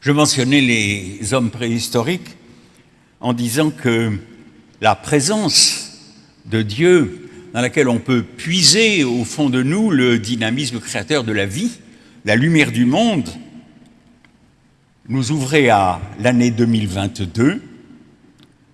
Je mentionnais les hommes préhistoriques en disant que la présence de Dieu dans laquelle on peut puiser au fond de nous le dynamisme créateur de la vie, la lumière du monde, nous ouvrait à l'année 2022.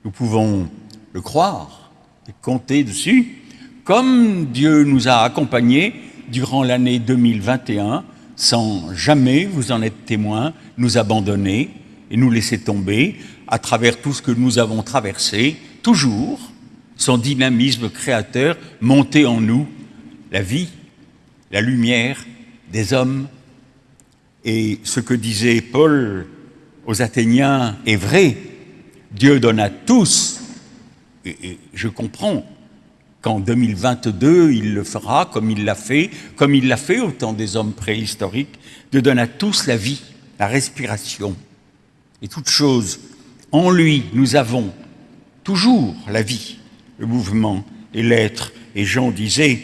Nous pouvons le croire et compter dessus, comme Dieu nous a accompagnés durant l'année 2021 sans jamais, vous en êtes témoin, nous abandonner et nous laisser tomber à travers tout ce que nous avons traversé, toujours son dynamisme créateur monter en nous la vie, la lumière des hommes. Et ce que disait Paul aux Athéniens est vrai, Dieu donne à tous, et, je comprends qu'en 2022, il le fera comme il l'a fait, comme il l'a fait au temps des hommes préhistoriques, de donner à tous la vie, la respiration. Et toute chose, en lui, nous avons toujours la vie, le mouvement et l'être. Et Jean disait,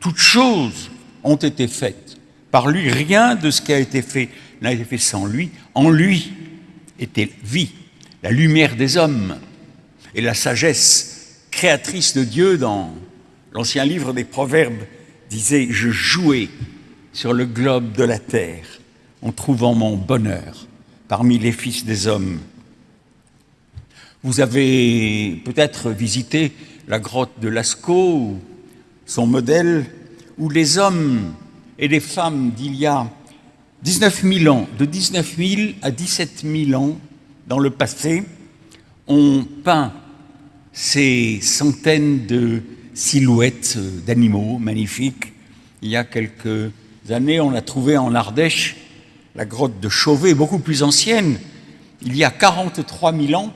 toutes choses ont été faites. Par lui, rien de ce qui a été fait n'a été fait sans lui. En lui était vie, la lumière des hommes et la sagesse créatrice de Dieu dans l'ancien livre des Proverbes disait « Je jouais sur le globe de la terre en trouvant mon bonheur parmi les fils des hommes. » Vous avez peut-être visité la grotte de Lascaux, son modèle, où les hommes et les femmes d'il y a 19 000 ans, de 19 000 à 17 000 ans dans le passé, ont peint ces centaines de silhouettes d'animaux magnifiques. Il y a quelques années, on a trouvé en Ardèche la grotte de Chauvet, beaucoup plus ancienne, il y a 43 000 ans,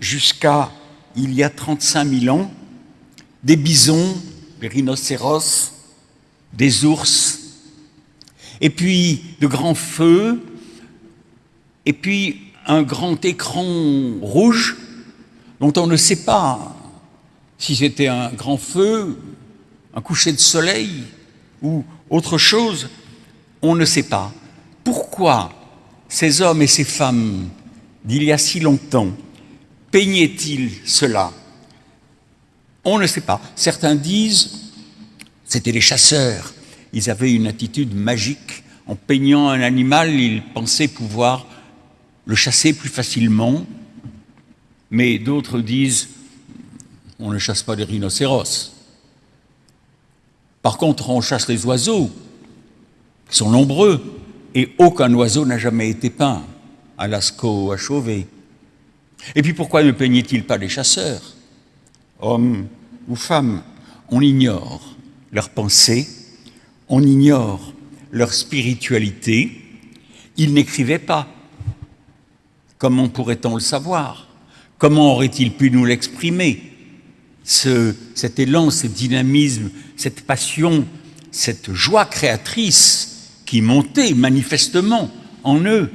jusqu'à il y a 35 000 ans, des bisons, des rhinocéros, des ours, et puis de grands feux, et puis un grand écran rouge dont on ne sait pas si c'était un grand feu, un coucher de soleil ou autre chose, on ne sait pas. Pourquoi ces hommes et ces femmes d'il y a si longtemps peignaient-ils cela? On ne sait pas. Certains disent, c'était les chasseurs, ils avaient une attitude magique. En peignant un animal, ils pensaient pouvoir le chasser plus facilement, mais d'autres disent on ne chasse pas les rhinocéros. Par contre, on chasse les oiseaux, qui sont nombreux, et aucun oiseau n'a jamais été peint, à Lascaux ou à Chauvet. Et puis pourquoi ne peignait-il pas les chasseurs? Hommes ou femmes, on ignore leur pensée, on ignore leur spiritualité. Ils n'écrivaient pas. Comment pourrait-on le savoir Comment aurait-il pu nous l'exprimer ce, Cet élan, ce dynamisme, cette passion, cette joie créatrice qui montait manifestement en eux?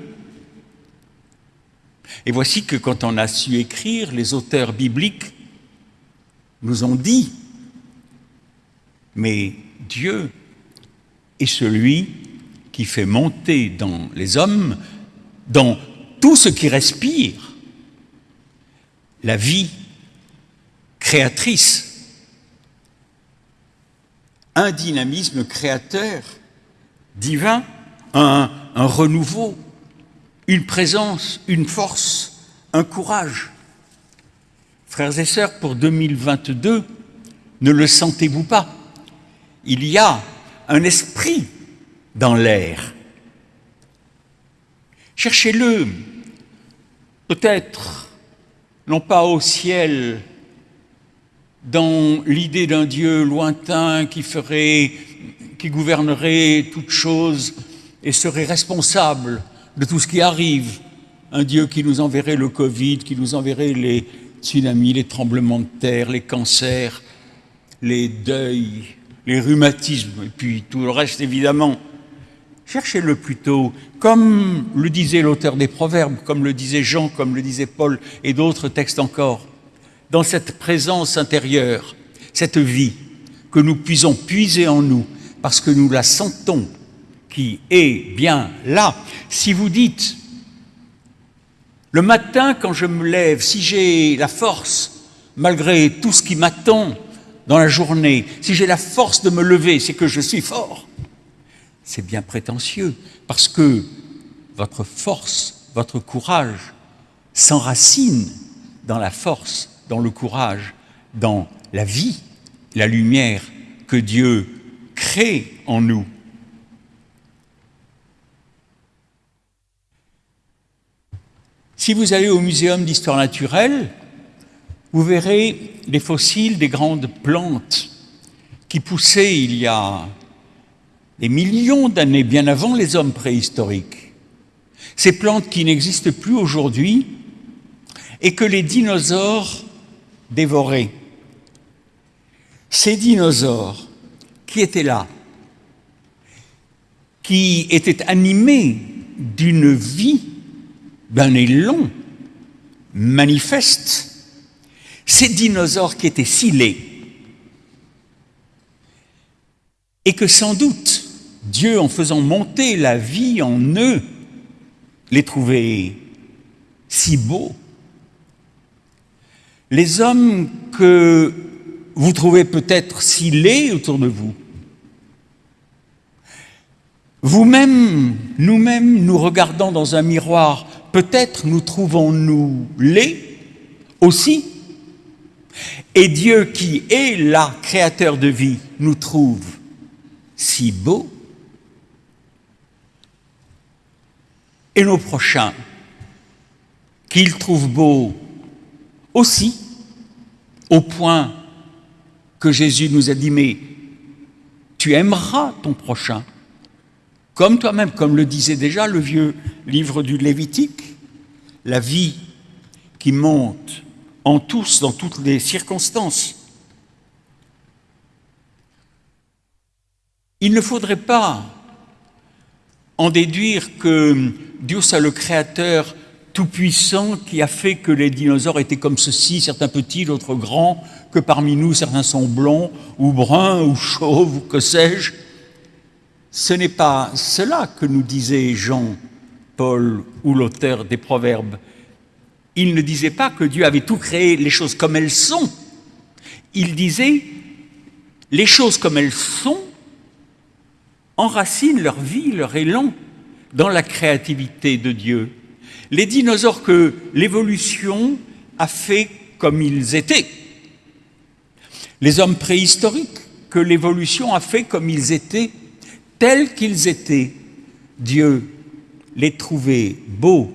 Et voici que quand on a su écrire, les auteurs bibliques nous ont dit, mais Dieu est celui qui fait monter dans les hommes, dans tout ce qui respire, la vie créatrice, un dynamisme créateur divin, un, renouveau, une présence, une force, un courage. Frères et sœurs, pour 2022, ne le sentez-vous pas Il y a un esprit dans l'air. Cherchez-le, peut-être non pas au ciel, dans l'idée d'un Dieu lointain qui ferait, qui gouvernerait toutes choses et serait responsable de tout ce qui arrive, un Dieu qui nous enverrait le Covid, qui nous enverrait les tsunamis, les tremblements de terre, les cancers, les deuils, les rhumatismes, et puis tout le reste évidemment. Cherchez-le plutôt, comme le disait l'auteur des Proverbes, comme le disait Jean, comme le disait Paul et d'autres textes encore, dans cette présence intérieure, cette vie que nous puisons puiser en nous, parce que nous la sentons, qui est bien là. Si vous dites, Le matin, quand je me lève, si j'ai la force, malgré tout ce qui m'attend dans la journée, si j'ai la force de me lever, c'est que je suis fort. C'est bien prétentieux, parce que votre force, votre courage s'enracine dans la force, dans le courage, dans la vie, la lumière que Dieu crée en nous. Si vous allez au Muséum d'histoire naturelle, vous verrez les fossiles des grandes plantes qui poussaient il y a des millions d'années, bien avant les hommes préhistoriques. Ces plantes qui n'existent plus aujourd'hui et que les dinosaures dévoraient. Ces dinosaures qui étaient là, qui étaient animés d'une vie, d'un élan manifeste, ces dinosaures qui étaient scellés, et que sans doute Dieu, en faisant monter la vie en eux, les trouvait si beaux. Les hommes que vous trouvez peut-être si laids autour de vous, vous-même, nous-mêmes, nous regardant dans un miroir, peut-être nous trouvons-nous laids aussi. Et Dieu qui est là, créateur de vie, nous trouve si beaux. Et nos prochains, qu'ils trouvent beaux aussi, au point que Jésus nous a dit, mais tu aimeras ton prochain, comme toi-même, comme le disait déjà le vieux livre du Lévitique, la vie qui monte en tous, dans toutes les circonstances. Il ne faudrait pas en déduire que Dieu, c'est le créateur tout-puissant qui a fait que les dinosaures étaient comme ceci, certains petits, d'autres grands, que parmi nous, certains sont blonds, ou bruns, ou chauves, ou que sais-je. Ce n'est pas cela que nous disait Jean, Paul ou l'auteur des Proverbes. Il ne disait pas que Dieu avait tout créé, les choses comme elles sont. Il disait, les choses comme elles sont enracinent leur vie, leur élan dans la créativité de Dieu. Les dinosaures que l'évolution a fait comme ils étaient. Les hommes préhistoriques que l'évolution a fait comme ils étaient, tels qu'ils étaient. Dieu les trouvait beaux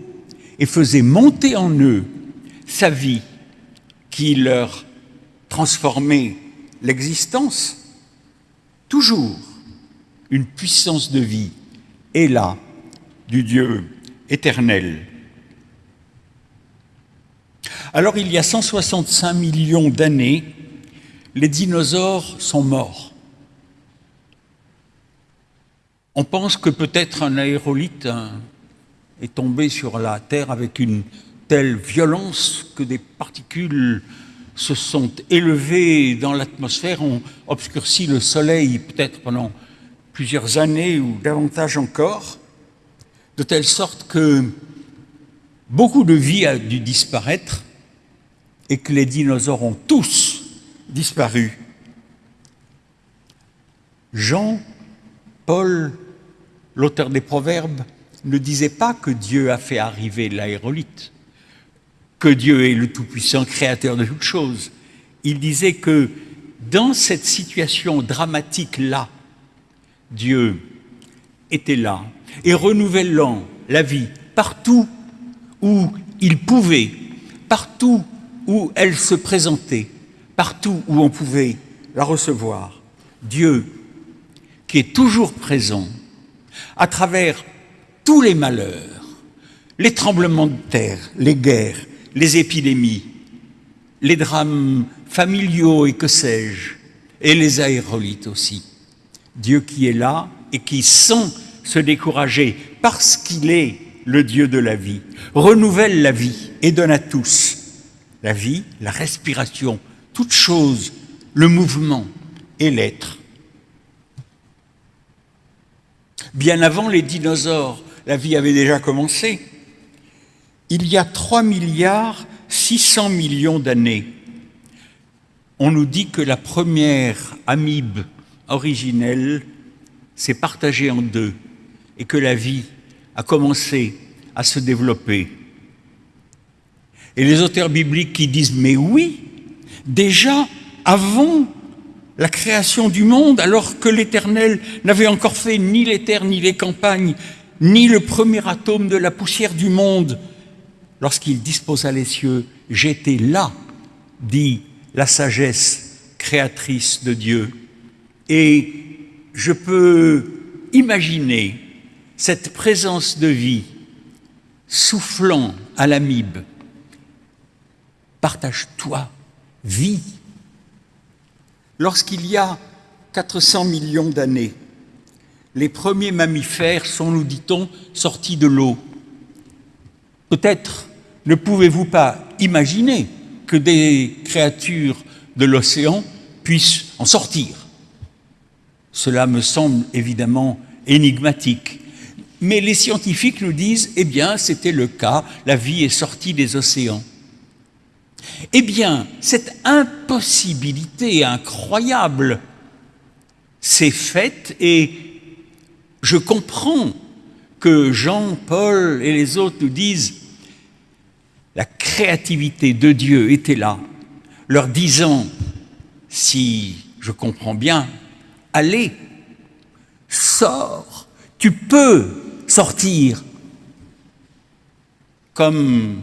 et faisait monter en eux sa vie qui leur transformait l'existence. Toujours une puissance de vie est là du Dieu éternel. Alors il y a 165 millions d'années, les dinosaures sont morts. On pense que peut-être un aérolite est tombé sur la Terre avec une telle violence que des particules se sont élevées dans l'atmosphère, ont obscurci le Soleil peut-être pendant plusieurs années ou davantage encore de telle sorte que beaucoup de vie a dû disparaître et que les dinosaures ont tous disparu. Jean, Paul, l'auteur des Proverbes, ne disait pas que Dieu a fait arriver l'aérolite, que Dieu est le Tout-Puissant créateur de toutes choses. Il disait que dans cette situation dramatique-là, Dieu était là et renouvelant la vie partout où il pouvait, partout où elle se présentait, partout où on pouvait la recevoir. Dieu, qui est toujours présent, à travers tous les malheurs, les tremblements de terre, les guerres, les épidémies, les drames familiaux et que sais-je, et les aérolites aussi. Dieu qui est là et qui sent se décourager parce qu'il est le Dieu de la vie, renouvelle la vie et donne à tous la vie, la respiration, toute chose, le mouvement et l'être. Bien avant les dinosaures, la vie avait déjà commencé. il y a 3 milliards 600 millions d'années, on nous dit que la première amibe originelle s'est partagée en deux et que la vie a commencé à se développer. Et les auteurs bibliques qui disent, mais oui, déjà avant la création du monde, alors que l'Éternel n'avait encore fait ni les terres, ni les campagnes, ni le premier atome de la poussière du monde, lorsqu'il disposa les cieux, j'étais là, dit la sagesse créatrice de Dieu. Et je peux imaginer cette présence de vie soufflant à l'amibe. Partage-toi, vie. Lorsqu'il y a 400 millions d'années, les premiers mammifères sont, nous dit-on, sortis de l'eau. Peut-être ne pouvez-vous pas imaginer que des créatures de l'océan puissent en sortir. Cela me semble évidemment énigmatique. Mais les scientifiques nous disent, eh bien, c'était le cas, la vie est sortie des océans. Eh bien, cette impossibilité incroyable s'est faite et je comprends que Jean, Paul et les autres nous disent la créativité de Dieu était là, leur disant, si je comprends bien, allez, sors, tu peux sortir. Comme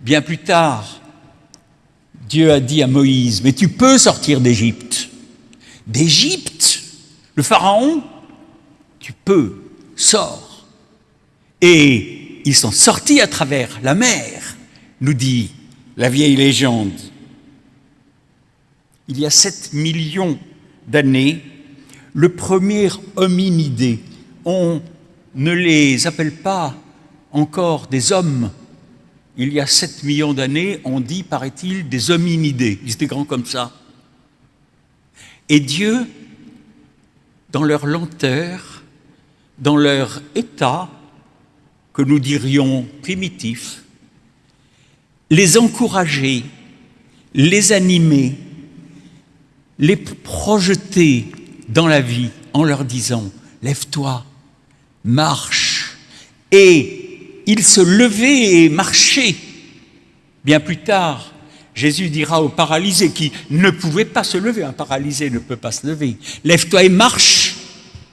bien plus tard, Dieu a dit à Moïse, mais tu peux sortir d'Égypte. D'Égypte, le Pharaon, tu peux, sors. Et ils sont sortis à travers la mer nous dit la vieille légende. Il y a 7 millions d'années, le premier hominidé, on ne les appelle pas encore des hommes. Il y a 7 millions d'années, on dit, paraît-il, des hominidés. Ils étaient grands comme ça. Et Dieu, dans leur lenteur, dans leur état, que nous dirions primitif, les encourager, les animer, les projeter dans la vie en leur disant « lève-toi, marche ». Et ils se levaient et marchaient. Bien plus tard, Jésus dira aux paralysés qui ne pouvaient pas se lever, un paralysé ne peut pas se lever, « lève-toi et marche ».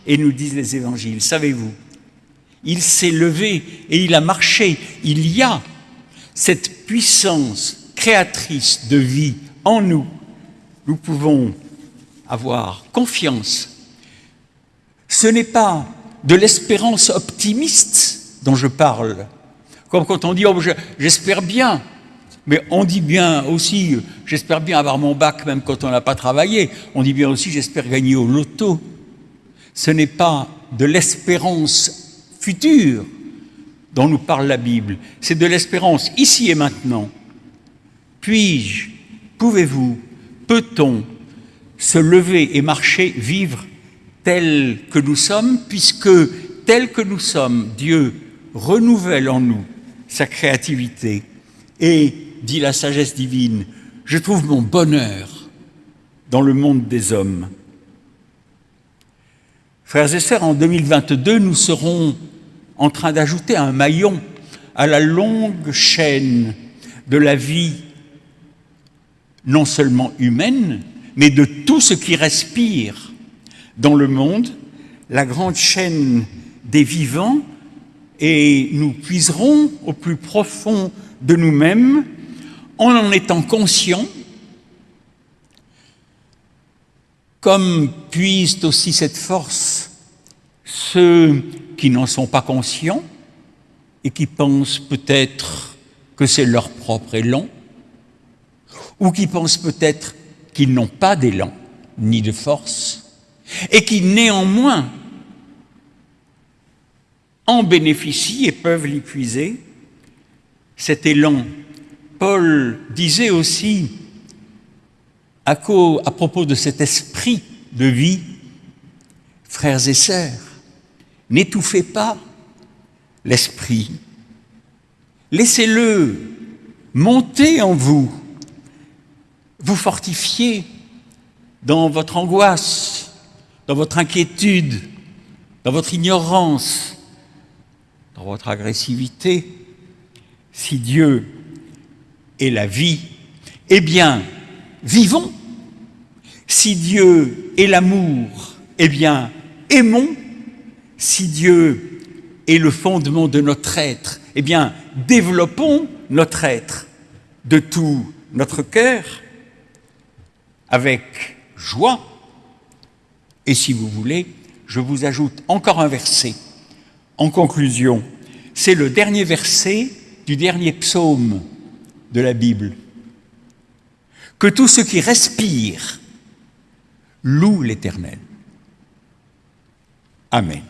Et nous disent les évangiles, savez-vous, il s'est levé et il a marché. Il y a cette puissance créatrice de vie en nous, nous pouvons avoir confiance. Ce n'est pas de l'espérance optimiste dont je parle, comme quand on dit oh, « j'espère bien », mais on dit bien aussi « j'espère bien avoir mon bac même quand on n'a pas travaillé », on dit bien aussi « j'espère gagner au loto ». Ce n'est pas de l'espérance future, dont nous parle la Bible. C'est de l'espérance ici et maintenant. Puis-je, pouvez-vous, peut-on se lever et marcher, vivre tel que nous sommes, puisque tel que nous sommes, Dieu renouvelle en nous sa créativité et, dit la sagesse divine, je trouve mon bonheur dans le monde des hommes. Frères et sœurs, en 2022, nous serons en train d'ajouter un maillon à la longue chaîne de la vie, non seulement humaine, mais de tout ce qui respire dans le monde, la grande chaîne des vivants, et nous puiserons au plus profond de nous-mêmes en en étant conscients, comme puisent aussi cette force ceux qui n'en sont pas conscients et qui pensent peut-être que c'est leur propre élan, ou qui pensent peut-être qu'ils n'ont pas d'élan ni de force, et qui néanmoins en bénéficient et peuvent l'épuiser. Cet élan, Paul disait aussi à, à propos de cet esprit de vie, frères et sœurs, N'étouffez pas l'esprit. Laissez-le monter en vous, vous fortifier dans votre angoisse, dans votre inquiétude, dans votre ignorance, dans votre agressivité. Si Dieu est la vie, eh bien, vivons. Si Dieu est l'amour, eh bien, aimons. Si Dieu est le fondement de notre être, eh bien, développons notre être de tout notre cœur avec joie. Et si vous voulez, je vous ajoute encore un verset en conclusion. C'est le dernier verset du dernier psaume de la Bible. Que tous ceux qui respirent louent l'Éternel. Amen.